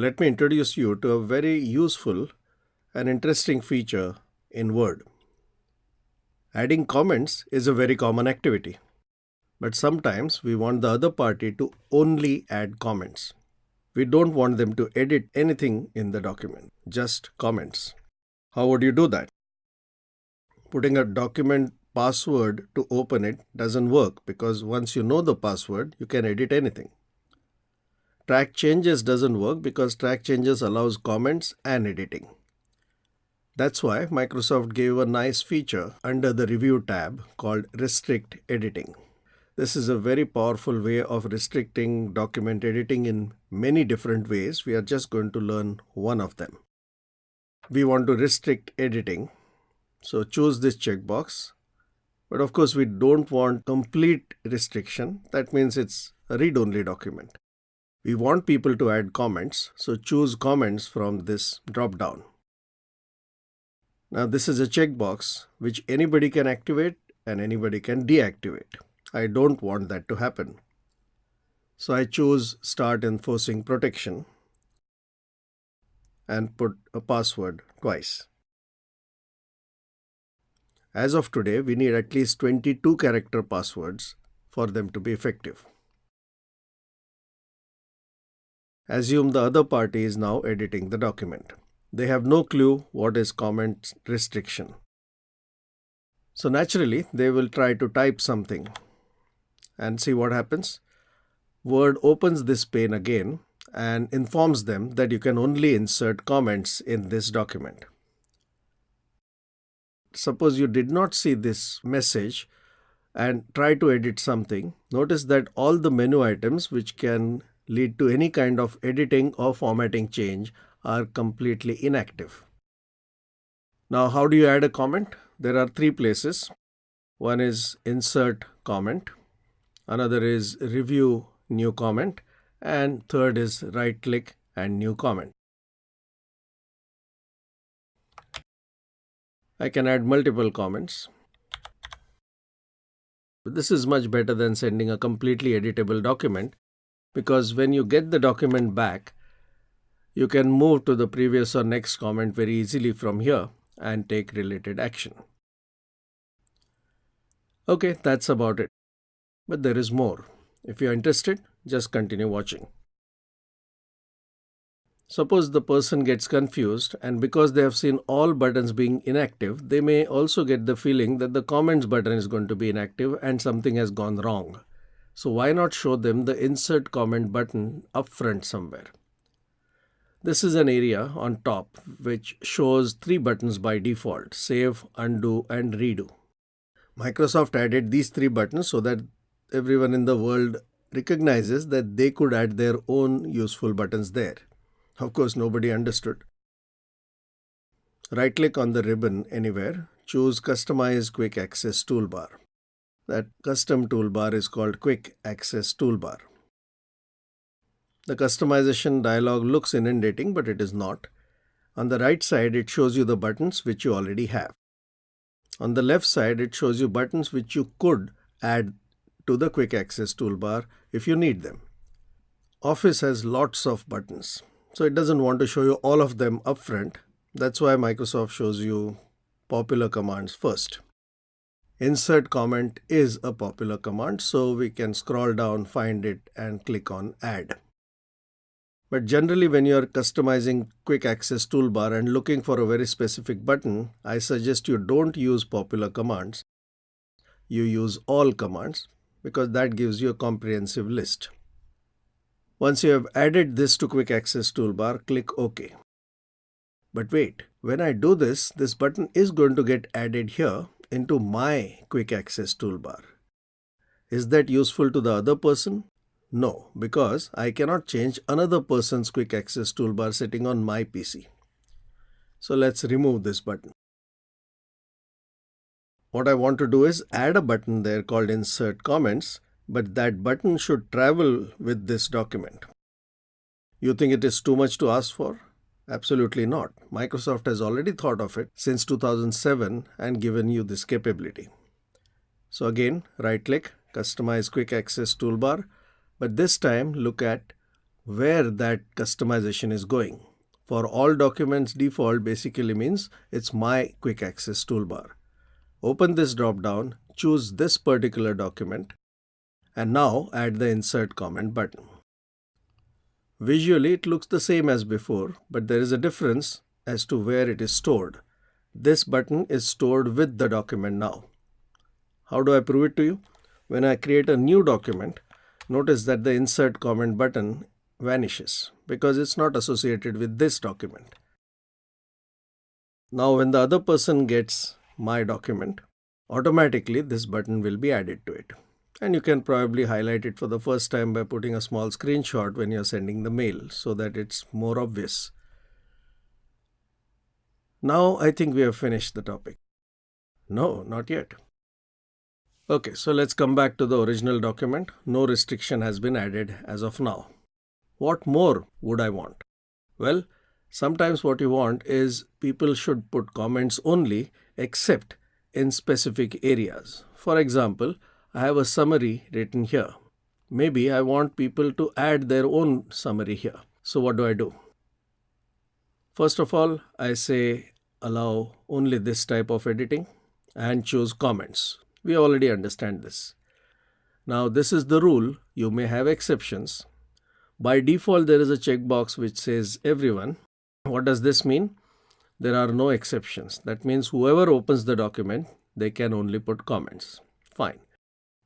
let me introduce you to a very useful and interesting feature in Word. Adding comments is a very common activity, but sometimes we want the other party to only add comments. We don't want them to edit anything in the document, just comments. How would you do that? Putting a document password to open it doesn't work because once you know the password, you can edit anything. Track changes doesn't work because track changes allows comments and editing. That's why Microsoft gave a nice feature under the Review tab called Restrict Editing. This is a very powerful way of restricting document editing in many different ways. We are just going to learn one of them. We want to restrict editing. So choose this checkbox. But of course, we don't want complete restriction. That means it's a read-only document. We want people to add comments, so choose comments from this drop-down. Now this is a checkbox which anybody can activate and anybody can deactivate. I don't want that to happen. So I choose Start Enforcing Protection and put a password twice. As of today, we need at least 22 character passwords for them to be effective. Assume the other party is now editing the document. They have no clue what is comment restriction. So naturally, they will try to type something and see what happens. Word opens this pane again and informs them that you can only insert comments in this document. Suppose you did not see this message and try to edit something. Notice that all the menu items which can lead to any kind of editing or formatting change are completely inactive. Now, how do you add a comment? There are three places. One is insert comment, another is review new comment, and third is right click and new comment. I can add multiple comments. This is much better than sending a completely editable document because when you get the document back, you can move to the previous or next comment very easily from here and take related action. Okay, that's about it. But there is more. If you're interested, just continue watching. Suppose the person gets confused and because they have seen all buttons being inactive, they may also get the feeling that the comments button is going to be inactive and something has gone wrong. So why not show them the insert comment button up front somewhere? This is an area on top which shows three buttons by default, save, undo and redo. Microsoft added these three buttons so that everyone in the world recognizes that they could add their own useful buttons there. Of course, nobody understood. Right click on the ribbon anywhere, choose Customize Quick Access Toolbar. That custom toolbar is called Quick Access Toolbar. The customization dialog looks inundating, but it is not. On the right side, it shows you the buttons which you already have. On the left side, it shows you buttons which you could add to the Quick Access toolbar if you need them. Office has lots of buttons, so it doesn't want to show you all of them upfront. That's why Microsoft shows you popular commands first. Insert comment is a popular command, so we can scroll down, find it, and click on Add. But generally, when you're customizing Quick Access toolbar and looking for a very specific button, I suggest you don't use popular commands. You use all commands because that gives you a comprehensive list. Once you have added this to Quick Access toolbar, click OK. But wait, when I do this, this button is going to get added here into my quick access toolbar. Is that useful to the other person? No, because I cannot change another person's quick access toolbar sitting on my PC. So let's remove this button. What I want to do is add a button there called insert comments, but that button should travel with this document. You think it is too much to ask for? Absolutely not. Microsoft has already thought of it since 2007 and given you this capability. So again, right click, customize quick access toolbar, but this time look at where that customization is going. For all documents, default basically means it's my quick access toolbar. Open this drop down, choose this particular document, and now add the insert comment button. Visually, it looks the same as before, but there is a difference as to where it is stored. This button is stored with the document now. How do I prove it to you? When I create a new document, notice that the insert comment button vanishes because it's not associated with this document. Now when the other person gets my document, automatically this button will be added to it. And you can probably highlight it for the first time by putting a small screenshot when you're sending the mail so that it's more obvious. Now I think we have finished the topic. No, not yet. Okay, so let's come back to the original document. No restriction has been added as of now. What more would I want? Well, sometimes what you want is people should put comments only except in specific areas. For example, I have a summary written here. Maybe I want people to add their own summary here. So what do I do? First of all, I say allow only this type of editing and choose comments. We already understand this. Now this is the rule. You may have exceptions. By default, there is a checkbox which says everyone. What does this mean? There are no exceptions. That means whoever opens the document, they can only put comments. Fine.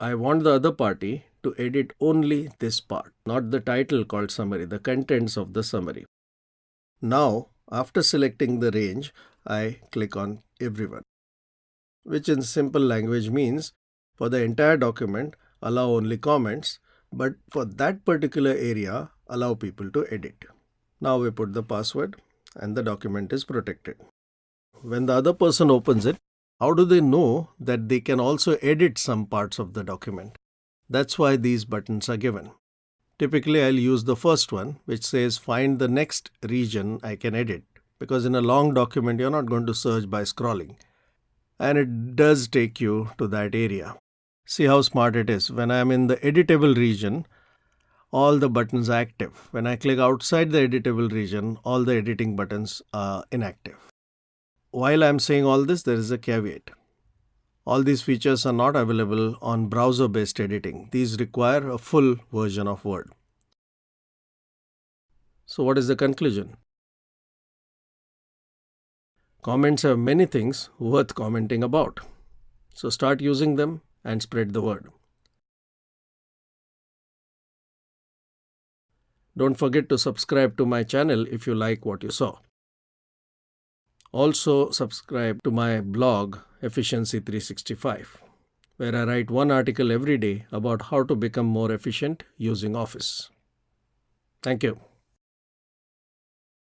I want the other party to edit only this part, not the title called summary, the contents of the summary. Now, after selecting the range, I click on everyone, which in simple language means for the entire document, allow only comments, but for that particular area, allow people to edit. Now we put the password and the document is protected. When the other person opens it, how do they know that they can also edit some parts of the document? That's why these buttons are given. Typically, I'll use the first one, which says find the next region I can edit. Because in a long document, you're not going to search by scrolling. And it does take you to that area. See how smart it is. When I'm in the editable region, all the buttons are active. When I click outside the editable region, all the editing buttons are inactive. While I'm saying all this, there is a caveat. All these features are not available on browser-based editing. These require a full version of Word. So what is the conclusion? Comments have many things worth commenting about. So start using them and spread the word. Don't forget to subscribe to my channel if you like what you saw. Also subscribe to my blog Efficiency 365 where I write one article every day about how to become more efficient using Office. Thank you.